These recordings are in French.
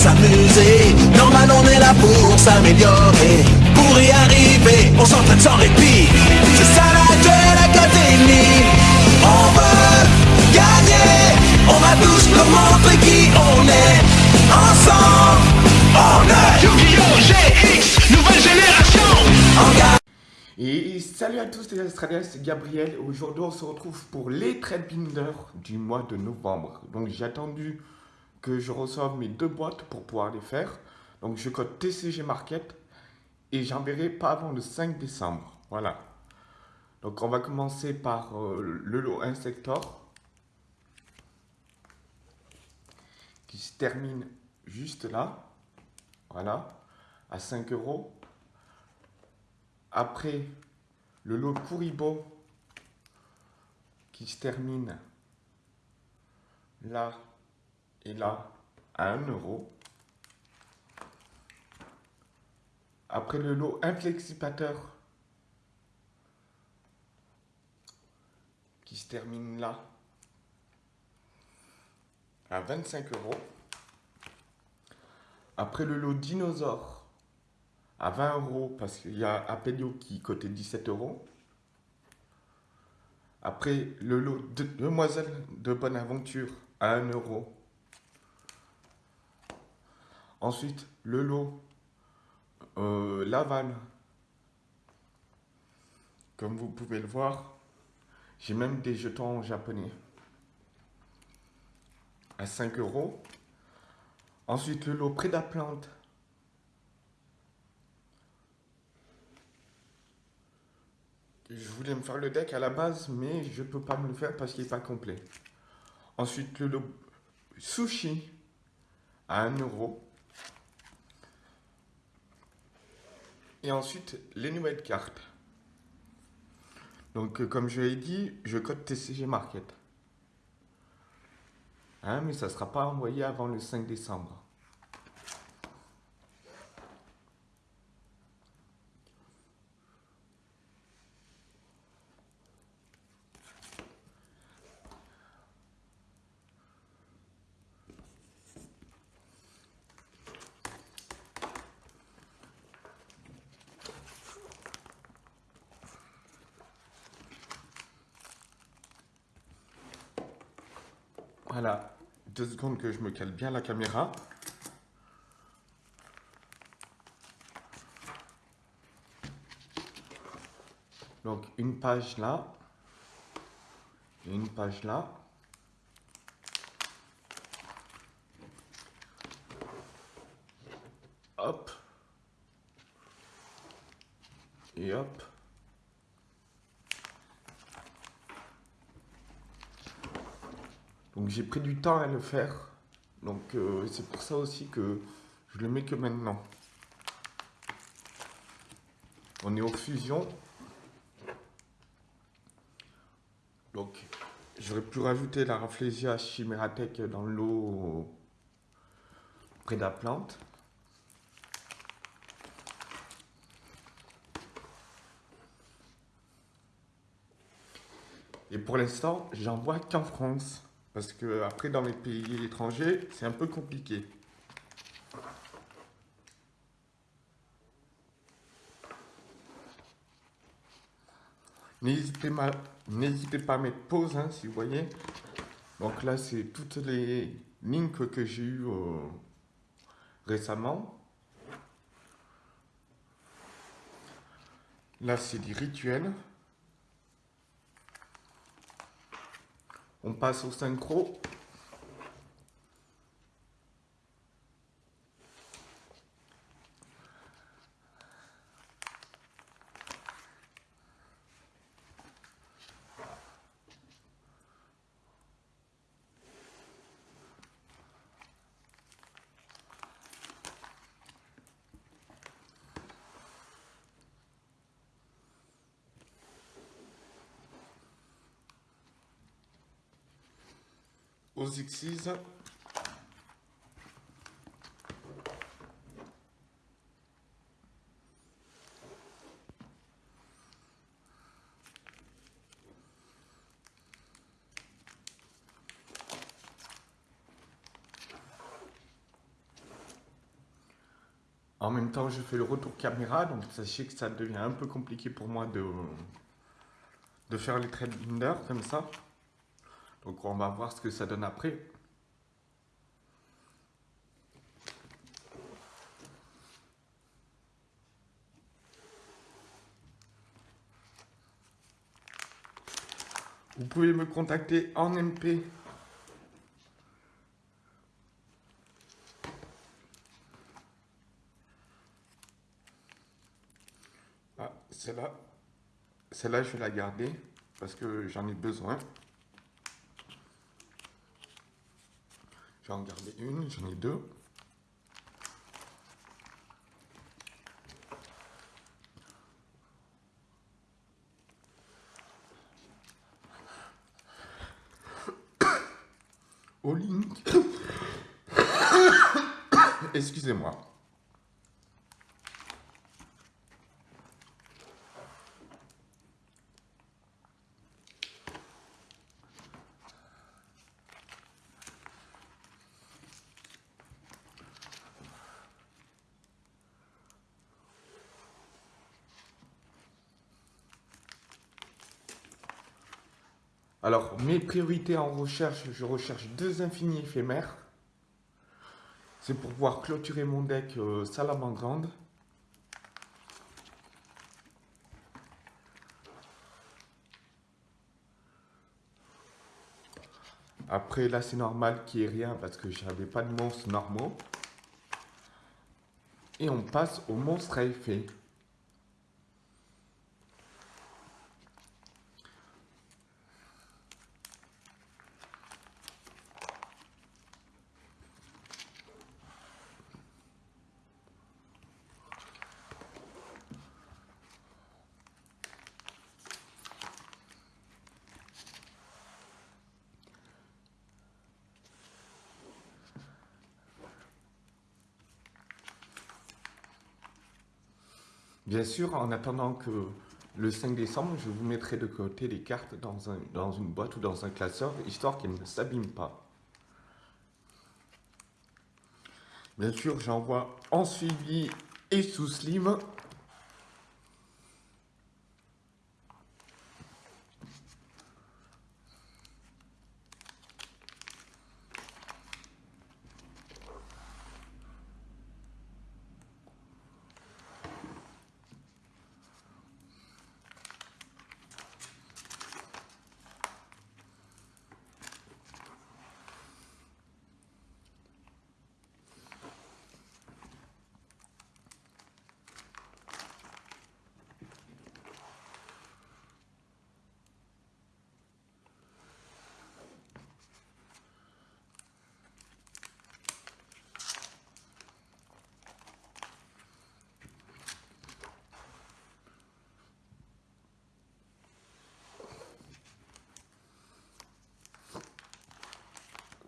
s'amuser. Normal, on est là pour s'améliorer. Pour y arriver, on s'entraîne sans répit. C'est ça la Duel Academy. On veut gagner. On va tous nous montrer qui on est. Ensemble, on est Yu-Gi-Oh! GX, nouvelle génération. On gagne. Et salut à tous les Australiens, c'est Gabriel. Aujourd'hui, on se retrouve pour les trade binder du mois de novembre. Donc, j'ai attendu que je reçoive mes deux boîtes pour pouvoir les faire. Donc, je code TCG Market et j'enverrai pas avant le 5 décembre. Voilà. Donc, on va commencer par euh, le lot Insector qui se termine juste là. Voilà. À 5 euros. Après, le lot Kuribo qui se termine là et là à 1 euro. Après le lot Inflexipateur qui se termine là à 25 euros. Après le lot Dinosaure à 20 euros parce qu'il y a Apelio qui cotait 17 euros. Après, le lot de Demoiselle de Bonne Aventure à 1 euro. Ensuite, le lot euh, Laval. Comme vous pouvez le voir, j'ai même des jetons japonais à 5 euros. Ensuite, le lot Prédaplante Je voulais me faire le deck à la base, mais je peux pas me le faire parce qu'il n'est pas complet. Ensuite, le sushi à 1 euro. Et ensuite, les nouvelles cartes. Donc, euh, comme je l'ai dit, je code TCG Market. Hein, mais ça ne sera pas envoyé avant le 5 décembre. Voilà, deux secondes que je me cale bien la caméra. Donc une page là, une page là. Hop. Et hop. Donc j'ai pris du temps à le faire. Donc euh, c'est pour ça aussi que je le mets que maintenant. On est aux fusions. Donc j'aurais pu rajouter la Rafflesia Chimeratech dans l'eau près de la plante. Et pour l'instant, j'en vois qu'en France. Parce que après, dans les pays étrangers, c'est un peu compliqué. N'hésitez pas à mettre pause, hein, si vous voyez. Donc là, c'est toutes les links que j'ai eues euh, récemment. Là, c'est des rituels. On passe au synchro. En même temps, je fais le retour caméra, donc sachez que ça devient un peu compliqué pour moi de, faire les binder comme ça. Donc on va voir ce que ça donne après. Vous pouvez me contacter en MP Ah, celle-là, celle-là, je vais la garder parce que j'en ai besoin. J'en garder une, j'en ai deux. Au link. Excusez-moi. Alors, mes priorités en recherche, je recherche deux infinis éphémères. C'est pour pouvoir clôturer mon deck euh, Salamandrande. Après, là, c'est normal qu'il n'y ait rien parce que j'avais pas de monstres normaux. Et on passe au monstre à effet. Bien sûr, en attendant que le 5 décembre, je vous mettrai de côté les cartes dans, un, dans une boîte ou dans un classeur, histoire qu'elles ne s'abîment pas. Bien sûr, j'envoie en suivi et sous slim.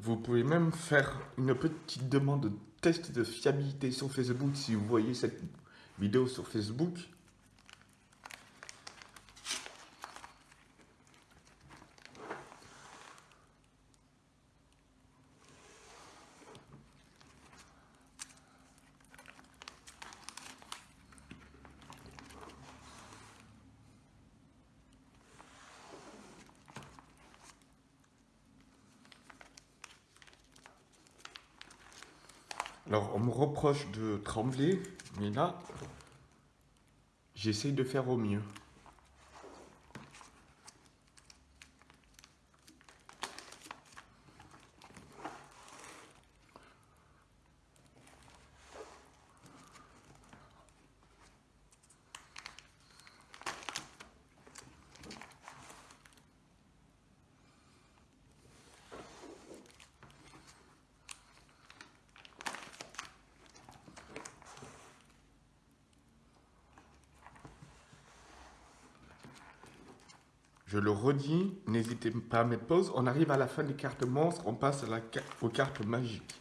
Vous pouvez même faire une petite demande de test de fiabilité sur Facebook si vous voyez cette vidéo sur Facebook. Alors, on me reproche de trembler, mais là, j'essaye de faire au mieux. Je le redis, n'hésitez pas à mettre pause. On arrive à la fin des cartes monstres, on passe aux cartes magiques.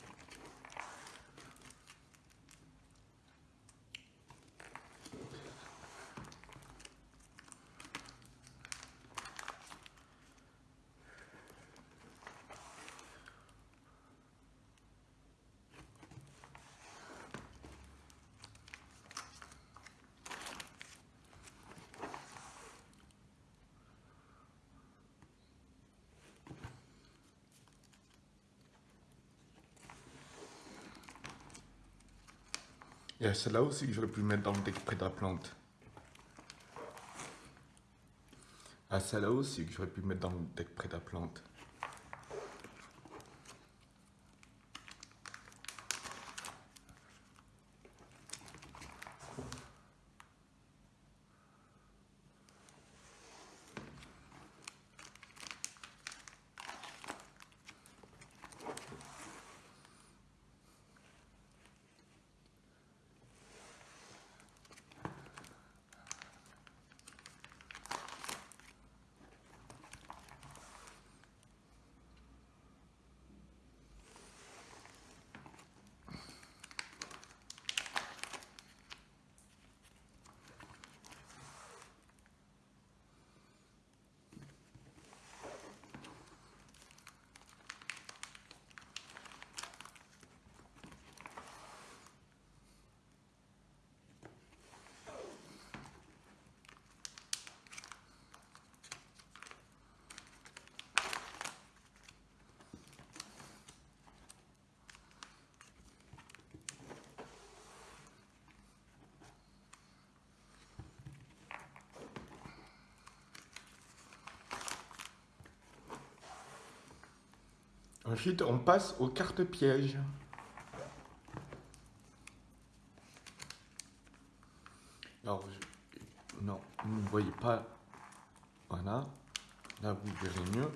Il y a celle-là aussi que j'aurais pu mettre dans le deck près de la plante. Ah, celle-là aussi que j'aurais pu mettre dans le deck près de la plante. Ensuite, on passe aux cartes pièges. Alors, non, vous ne voyez pas. Voilà. Là, vous verrez mieux.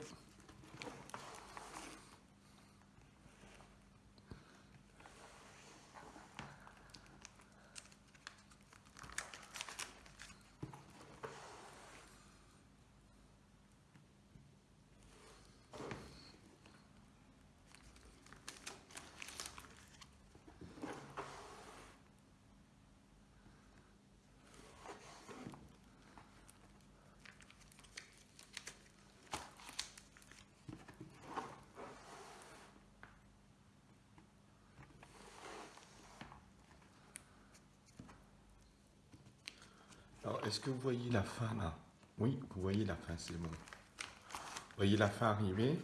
Alors, est-ce que vous voyez la fin là? Oui, vous voyez la fin, c'est bon. Vous voyez la fin arriver?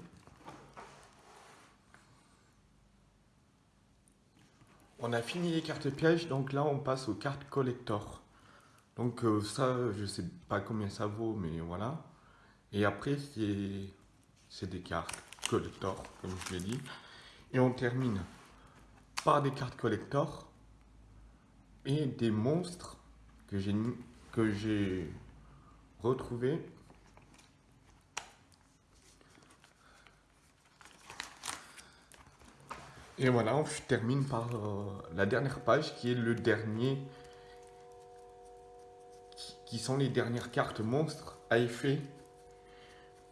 On a fini les cartes pièges, donc là on passe aux cartes collector. Donc euh, ça, je sais pas combien ça vaut, mais voilà. Et après, c'est des cartes collector, comme je l'ai dit. Et on termine par des cartes collector et des monstres que j'ai que j'ai retrouvé Et voilà, je termine par euh, la dernière page qui est le dernier, qui sont les dernières cartes monstres à effet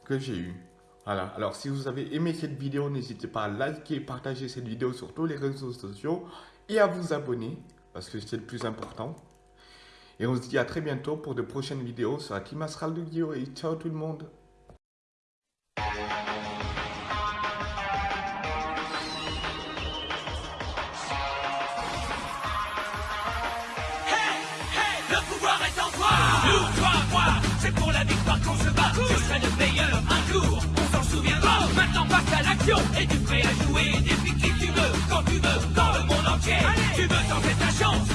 que j'ai eu. Voilà, alors si vous avez aimé cette vidéo, n'hésitez pas à liker et partager cette vidéo sur tous les réseaux sociaux et à vous abonner, parce que c'est le plus important. Et on se dit à très bientôt pour de prochaines vidéos sur la Team Astral de Guillaume. Et ciao tout le monde. Le pouvoir est en toi. Nous, toi, moi, c'est pour la victoire qu'on se bat. Je serai le meilleur un jour, on s'en souviendra. Maintenant passe à l'action, et tu prêt à jouer. Défie qui tu veux, quand tu veux, dans le monde entier. Tu veux tenter ta chance